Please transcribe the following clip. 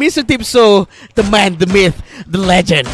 Mr. Tipso, the man, the myth, the legend.